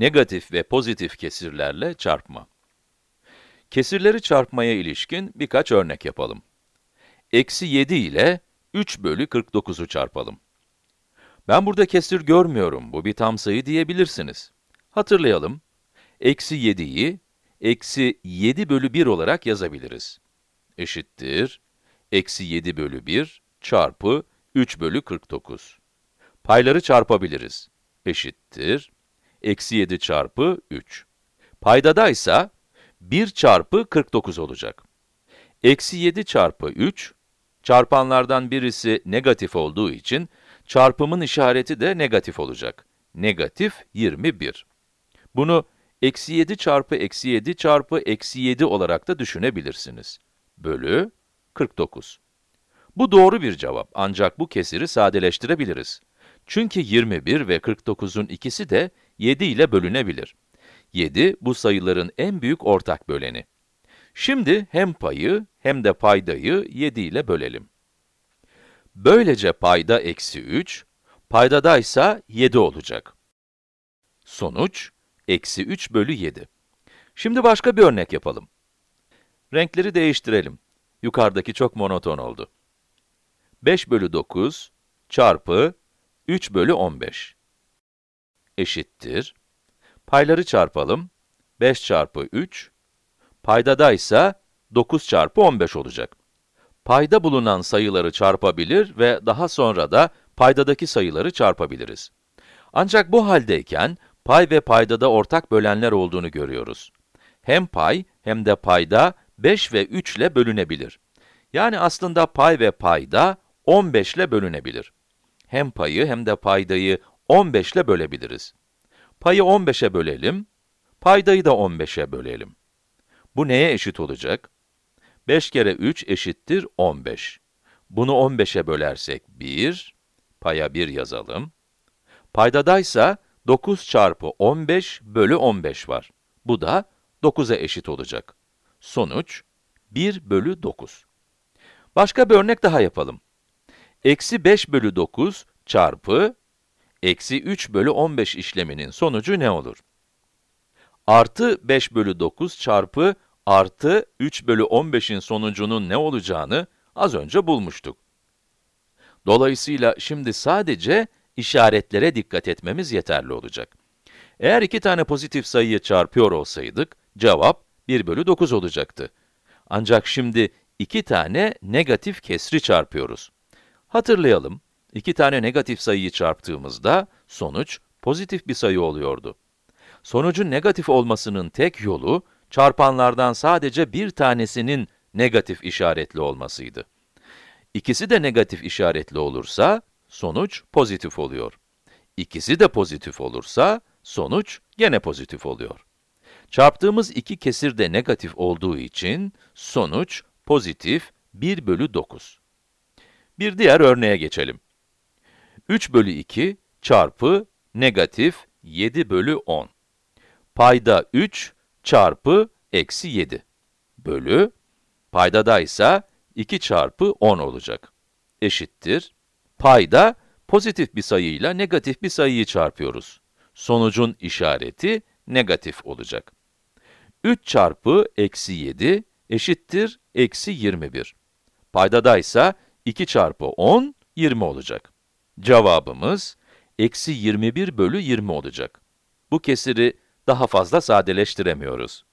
Negatif ve pozitif kesirlerle çarpma. Kesirleri çarpmaya ilişkin birkaç örnek yapalım. Eksi 7 ile 3 bölü 49'u çarpalım. Ben burada kesir görmüyorum, bu bir tam sayı diyebilirsiniz. Hatırlayalım. Eksi 7'yi, eksi 7 bölü 1 olarak yazabiliriz. Eşittir, eksi 7 bölü 1 çarpı 3 bölü 49. Payları çarpabiliriz. Eşittir, eksi 7 çarpı 3. Paydada ise 1 çarpı 49 olacak. Eksi 7 çarpı 3, çarpanlardan birisi negatif olduğu için, çarpımın işareti de negatif olacak. Negatif 21. Bunu eksi 7 çarpı eksi 7 çarpı eksi 7 olarak da düşünebilirsiniz. Bölü 49. Bu doğru bir cevap ancak bu kesiri sadeleştirebiliriz. Çünkü 21 ve 49'un ikisi de 7 ile bölünebilir. 7, bu sayıların en büyük ortak böleni. Şimdi hem payı hem de paydayı 7 ile bölelim. Böylece payda eksi 3, paydada ise 7 olacak. Sonuç, eksi 3 bölü 7. Şimdi başka bir örnek yapalım. Renkleri değiştirelim. Yukarıdaki çok monoton oldu. 5 bölü 9 çarpı 3 bölü 15 eşittir. Payları çarpalım. 5 çarpı 3, paydada ise 9 çarpı 15 olacak. Payda bulunan sayıları çarpabilir ve daha sonra da paydadaki sayıları çarpabiliriz. Ancak bu haldeyken, pay ve paydada ortak bölenler olduğunu görüyoruz. Hem pay hem de payda 5 ve 3 ile bölünebilir. Yani aslında pay ve payda 15 ile bölünebilir. Hem payı hem de paydayı 15 ile bölebiliriz. Payı 15'e bölelim, paydayı da 15'e bölelim. Bu neye eşit olacak? 5 kere 3 eşittir 15. Bunu 15'e bölersek 1, paya 1 yazalım. Paydadaysa 9 çarpı 15 bölü 15 var. Bu da 9'a eşit olacak. Sonuç 1 bölü 9. Başka bir örnek daha yapalım. Eksi 5 bölü 9 çarpı eksi 3 bölü 15 işleminin sonucu ne olur? Artı 5 bölü 9 çarpı artı 3 bölü 15'in sonucunun ne olacağını az önce bulmuştuk. Dolayısıyla şimdi sadece işaretlere dikkat etmemiz yeterli olacak. Eğer iki tane pozitif sayıyı çarpıyor olsaydık, cevap 1 bölü 9 olacaktı. Ancak şimdi iki tane negatif kesri çarpıyoruz. Hatırlayalım, iki tane negatif sayıyı çarptığımızda sonuç pozitif bir sayı oluyordu. Sonucun negatif olmasının tek yolu, çarpanlardan sadece bir tanesinin negatif işaretli olmasıydı. İkisi de negatif işaretli olursa, sonuç pozitif oluyor. İkisi de pozitif olursa, sonuç gene pozitif oluyor. Çarptığımız iki kesir de negatif olduğu için, sonuç pozitif 1 bölü 9. Bir diğer örneğe geçelim. 3 bölü 2 çarpı negatif 7 bölü 10. Payda 3 çarpı eksi 7 bölü, paydada ise 2 çarpı 10 olacak. Eşittir. Payda pozitif bir sayıyla negatif bir sayıyı çarpıyoruz. Sonucun işareti negatif olacak. 3 çarpı eksi 7 eşittir eksi 21. Paydada ise 2 çarpı 10, 20 olacak. Cevabımız, eksi 21 bölü 20 olacak. Bu kesiri daha fazla sadeleştiremiyoruz.